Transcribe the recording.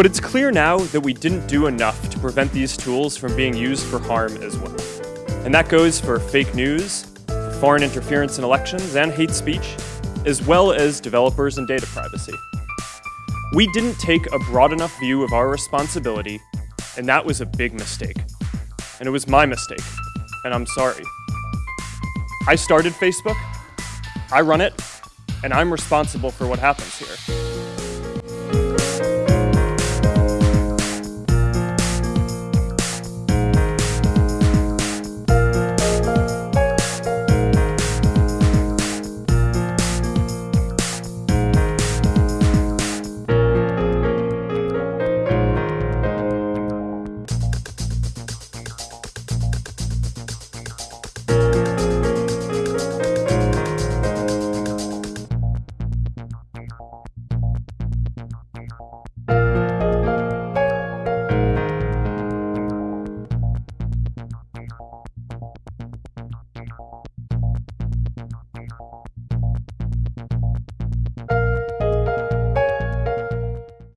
But it's clear now that we didn't do enough to prevent these tools from being used for harm as well. And that goes for fake news, for foreign interference in elections, and hate speech, as well as developers and data privacy. We didn't take a broad enough view of our responsibility, and that was a big mistake. And it was my mistake, and I'm sorry. I started Facebook, I run it, and I'm responsible for what happens here.